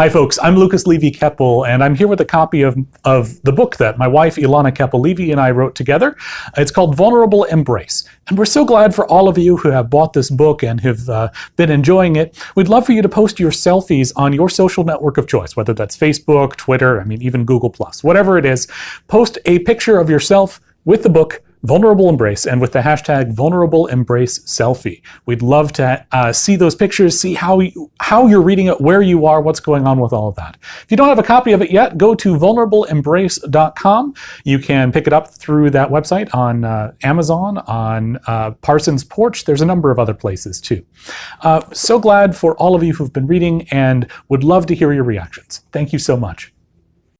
Hi, folks. I'm Lucas Levy Keppel, and I'm here with a copy of, of the book that my wife, Ilana Keppel Levy, and I wrote together. It's called Vulnerable Embrace. And we're so glad for all of you who have bought this book and have uh, been enjoying it. We'd love for you to post your selfies on your social network of choice, whether that's Facebook, Twitter, I mean, even Google, Plus, whatever it is. Post a picture of yourself with the book Vulnerable Embrace and with the hashtag Vulnerable Embrace Selfie. We'd love to uh, see those pictures, see how, you, how you're reading it, where you are, what's going on with all of that. If you don't have a copy of it yet, go to vulnerableembrace.com. You can pick it up through that website on uh, Amazon, on uh, Parsons Porch. There's a number of other places too. Uh, so glad for all of you who've been reading and would love to hear your reactions. Thank you so much.